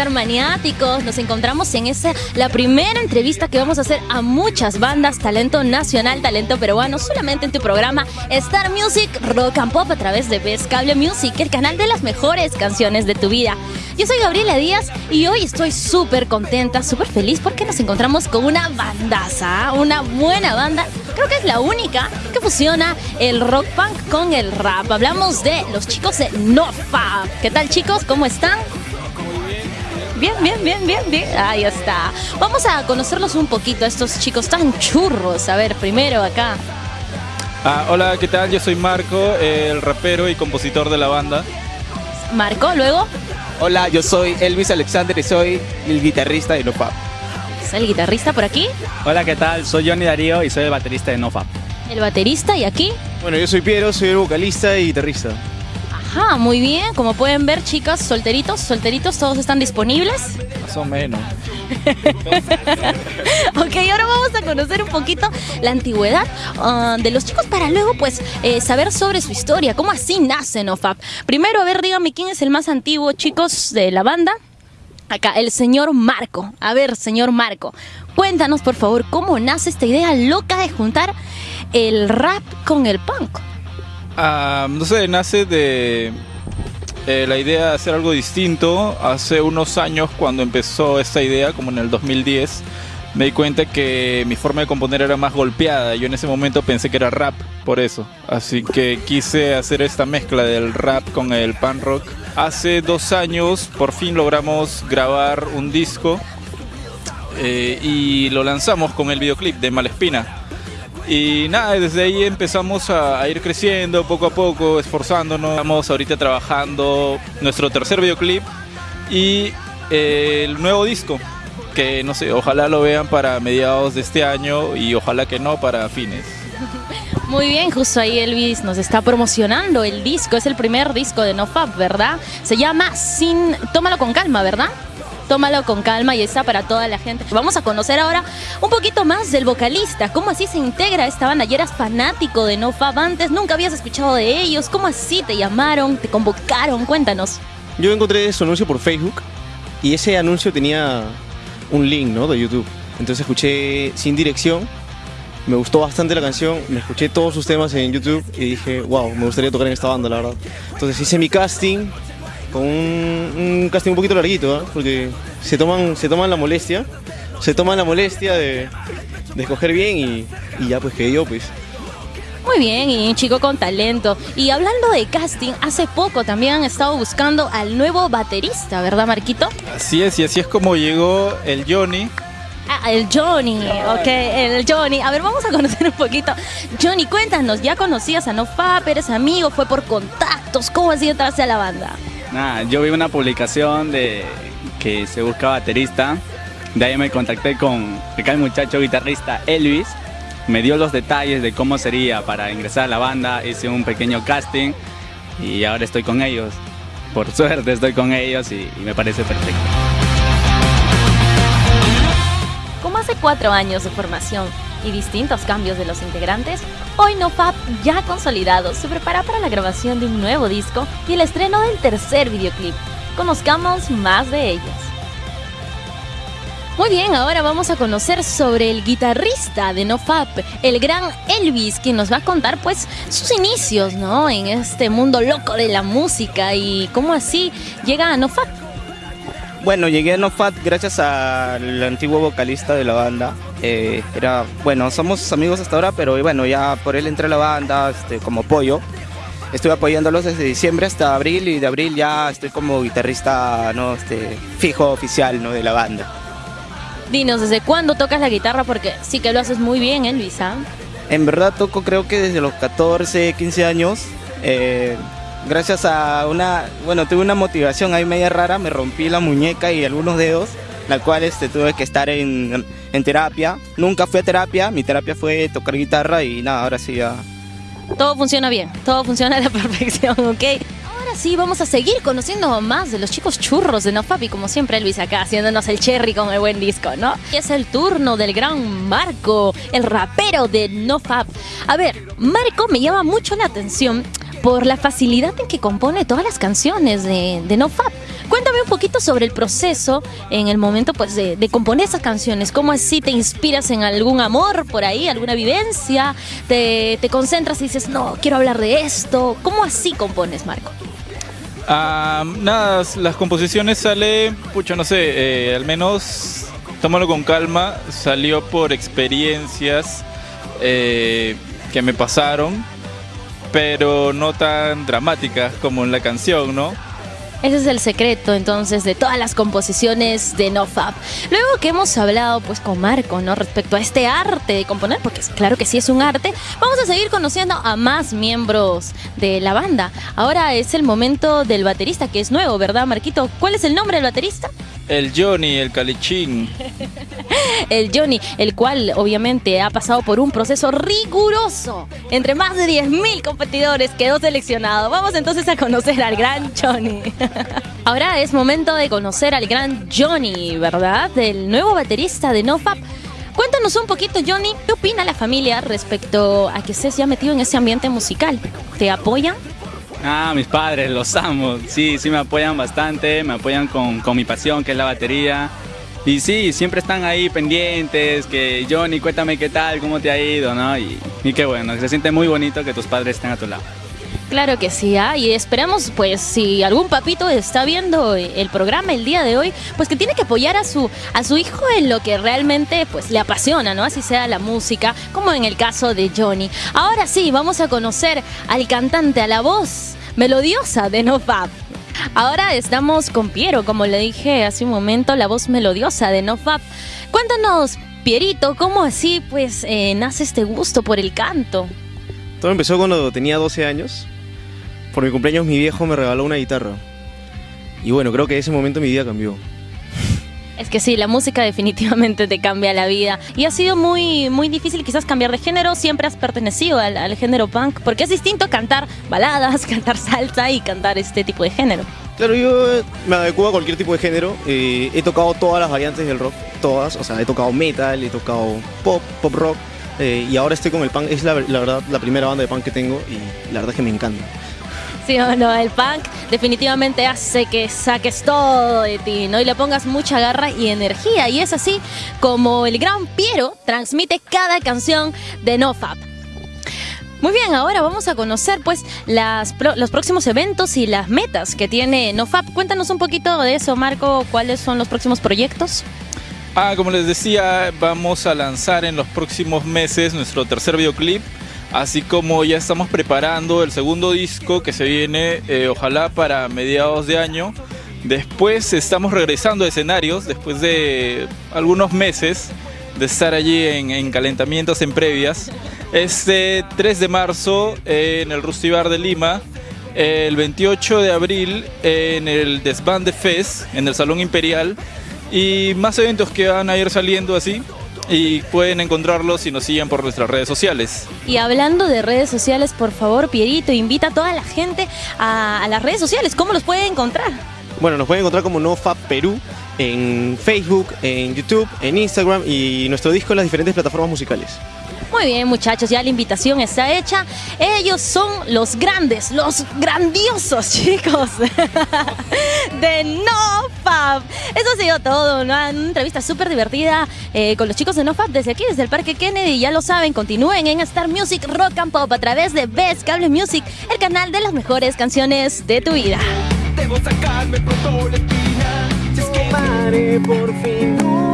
estar maniáticos? Nos encontramos en esa, la primera entrevista que vamos a hacer a muchas bandas, talento nacional, talento peruano, solamente en tu programa Star Music Rock and Pop a través de Best Cable Music, el canal de las mejores canciones de tu vida. Yo soy Gabriela Díaz y hoy estoy súper contenta, súper feliz porque nos encontramos con una bandaza, una buena banda. Creo que es la única que fusiona el rock punk con el rap. Hablamos de los chicos de NoFab. ¿Qué tal chicos? ¿Cómo están? Bien, bien, bien, bien, bien. Ahí está. Vamos a conocerlos un poquito a estos chicos tan churros. A ver, primero acá. Ah, hola, ¿qué tal? Yo soy Marco, el rapero y compositor de la banda. Marco, luego. Hola, yo soy Elvis Alexander y soy el guitarrista de NoFap. ¿Es el guitarrista por aquí? Hola, ¿qué tal? Soy Johnny Darío y soy el baterista de NoFap. El baterista y aquí. Bueno, yo soy Piero, soy el vocalista y guitarrista. Ajá, muy bien. Como pueden ver, chicas, solteritos, solteritos, todos están disponibles. Más o menos. ok, ahora vamos a conocer un poquito la antigüedad ah, de los chicos para luego, pues, eh, saber sobre su historia. ¿Cómo así nace NoFap? Primero, a ver, dígame quién es el más antiguo, chicos, de la banda. Acá, el señor Marco. A ver, señor Marco, cuéntanos, por favor, cómo nace esta idea loca de juntar el rap con el punk. No sé, nace de eh, la idea de hacer algo distinto. Hace unos años, cuando empezó esta idea, como en el 2010, me di cuenta que mi forma de componer era más golpeada. Yo en ese momento pensé que era rap, por eso. Así que quise hacer esta mezcla del rap con el punk rock. Hace dos años, por fin logramos grabar un disco eh, y lo lanzamos con el videoclip de Malespina. Y nada, desde ahí empezamos a, ir creciendo poco a poco, esforzándonos. Estamos ahorita trabajando nuestro tercer videoclip y eh, el nuevo disco, que no sé, ojalá lo vean para mediados de este año y ojalá que no para fines. Muy bien, justo ahí Elvis nos está promocionando el disco, es el primer disco de NoFap, ¿verdad? Se llama Sin... Tómalo con calma, ¿verdad? Tómalo con calma y está para toda la gente. Vamos a conocer ahora un poquito más del vocalista, cómo así se integra esta banda. Y eras fanático de No Fab antes, nunca habías escuchado de ellos, cómo así te llamaron, te convocaron, cuéntanos. Yo encontré su anuncio por Facebook y ese anuncio tenía un link, ¿no? De YouTube. Entonces escuché Sin Dirección, me gustó bastante la canción, me escuché todos sus temas en YouTube y dije, wow, me gustaría tocar en esta banda, la verdad. Entonces hice mi casting, con un, un, casting un poquito larguito, ¿eh? porque se toman, se toman la molestia, se toman la molestia de, de escoger bien y, y, ya pues que yo pues. Muy bien, y un chico con talento. Y hablando de casting, hace poco también han estado buscando al nuevo baterista, ¿verdad Marquito? Así es, y así es como llegó el Johnny. Ah, el Johnny, ok, el Johnny. A ver, vamos a conocer un poquito. Johnny, cuéntanos, ¿ya conocías a NoFap? ¿Eres amigo? ¿Fue por contactos? ¿Cómo has sido entrarse a la banda? Nada, yo vi una publicación de que se busca baterista. De ahí me contacté con el muchacho guitarrista Elvis. Me dio los detalles de cómo sería para ingresar a la banda. Hice un pequeño casting y ahora estoy con ellos. Por suerte estoy con ellos y, y me parece perfecto. Como hace cuatro años de formación y distintos cambios de los integrantes, hoy NoFap, ya consolidado, se prepara para la grabación de un nuevo disco y el estreno del tercer videoclip. Conozcamos más de ellos. Muy bien, ahora vamos a conocer sobre el guitarrista de NoFap, el gran Elvis, quien nos va a contar pues sus inicios, ¿no? En este mundo loco de la música y cómo así llega a NoFap. Bueno, llegué a NoFap gracias al antiguo vocalista de la banda. Eh, era, bueno, somos amigos hasta ahora, pero bueno, ya por él entré a la banda este, como pollo. Estuve apoyándolos desde diciembre hasta abril y de abril ya estoy como guitarrista ¿no? este, fijo oficial ¿no? de la banda. Dinos, ¿desde cuándo tocas la guitarra? Porque sí que lo haces muy bien, ¿ah? En verdad toco creo que desde los 14, 15 años. Eh, gracias a una, bueno, tuve una motivación ahí media rara, me rompí la muñeca y algunos dedos, la cual este, tuve que estar en, en terapia. Nunca fui a terapia, mi terapia fue tocar guitarra y nada, ahora sí ya... Todo funciona bien, todo funciona a la perfección, ¿ok? Ahora sí, vamos a seguir conociendo más de los chicos churros de NoFap y como siempre Elvis acá haciéndonos el cherry con el buen disco, ¿no? Y es el turno del gran Marco, el rapero de NoFap. A ver, Marco me llama mucho la atención por la facilidad en que compone todas las canciones de, de NoFap. Cuéntame un poquito sobre el proceso en el momento pues, de, de, componer esas canciones. ¿Cómo así te inspiras en algún amor por ahí, alguna vivencia? ¿Te, te concentras y dices, no, quiero hablar de esto? ¿Cómo así compones, Marco? Uh, nada, las composiciones salen, pucha, no sé, eh, al menos tómalo con calma, salió por experiencias eh, que me pasaron, pero no tan dramáticas como en la canción, ¿no? Ese es el secreto entonces de todas las composiciones de NoFap. Luego que hemos hablado pues con Marco, ¿no? Respecto a este arte de componer, porque claro que sí es un arte, vamos a seguir conociendo a más miembros de la banda. Ahora es el momento del baterista que es nuevo, ¿verdad, Marquito? ¿Cuál es el nombre del baterista? El Johnny, el Calichín. el Johnny, el cual obviamente ha pasado por un proceso riguroso. Entre más de 10.000 competidores quedó seleccionado. Vamos entonces a conocer al gran Johnny. Ahora es momento de conocer al gran Johnny, ¿verdad? Del nuevo baterista de NoFap. Cuéntanos un poquito, Johnny, ¿qué opina la familia respecto a que estés ya metido en ese ambiente musical? ¿Te apoyan? Ah, mis padres, los amo. Sí, sí me apoyan bastante, me apoyan con, con mi pasión, que es la batería. Y sí, siempre están ahí pendientes, que Johnny, cuéntame qué tal, cómo te ha ido, ¿no? Y, y qué bueno, se siente muy bonito que tus padres estén a tu lado. Claro que sí, ¿ah? y esperamos, pues, si algún papito está viendo el programa el día de hoy, pues que tiene que apoyar a su, a su hijo en lo que realmente, pues, le apasiona, ¿no? Así sea la música, como en el caso de Johnny. Ahora sí, vamos a conocer al cantante, a la voz melodiosa de NoFap. Ahora estamos con Piero, como le dije hace un momento, la voz melodiosa de NoFap. Cuéntanos, Pierito, ¿cómo así, pues, eh, nace este gusto por el canto? Todo empezó cuando tenía 12 años por mi cumpleaños mi viejo me regaló una guitarra. Y bueno, creo que ese momento mi vida cambió. Es que sí, la música definitivamente te cambia la vida. Y ha sido muy, muy difícil quizás cambiar de género. Siempre has pertenecido al, al, género punk. Porque es distinto cantar baladas, cantar salsa y cantar este tipo de género. Claro, yo me adecuo a cualquier tipo de género. Eh, he tocado todas las variantes del rock. Todas. O sea, he tocado metal, he tocado pop, pop rock. Eh, y ahora estoy con el punk. Es la, la verdad la primera banda de punk que tengo. Y la verdad es que me encanta. Sí o no, el punk definitivamente hace que saques todo de ti, ¿no? Y le pongas mucha garra y energía. Y es así como el gran Piero transmite cada canción de NoFap. Muy bien, ahora vamos a conocer pues las, los próximos eventos y las metas que tiene NoFap. Cuéntanos un poquito de eso, Marco, cuáles son los próximos proyectos. Ah, como les decía, vamos a lanzar en los próximos meses nuestro tercer videoclip así como ya estamos preparando el segundo disco que se viene eh, ojalá para mediados de año. Después estamos regresando a escenarios después de algunos meses de estar allí en, en calentamientos en previas. Este 3 de marzo en el Rusty Bar de Lima, el 28 de abril en el Desbande Fest en el Salón Imperial y más eventos que van a ir saliendo así y pueden encontrarlos si nos siguen por nuestras redes sociales. Y hablando de redes sociales, por favor, Pierito, invita a toda la gente a, a las redes sociales. ¿Cómo los pueden encontrar? Bueno, nos pueden encontrar como NoFap Perú en Facebook, en YouTube, en Instagram y nuestro disco en las diferentes plataformas musicales. Muy bien, muchachos, ya la invitación está hecha. Ellos son los grandes, los grandiosos chicos de NoFab. Eso ha sido todo, una entrevista súper divertida eh, con los chicos de NoFab desde aquí, desde el Parque Kennedy. Ya lo saben, continúen en Star Music Rock and Pop a través de Best Cable Music, el canal de las mejores canciones de tu vida. Debo sacarme pronto la espina, si es que... Por fin.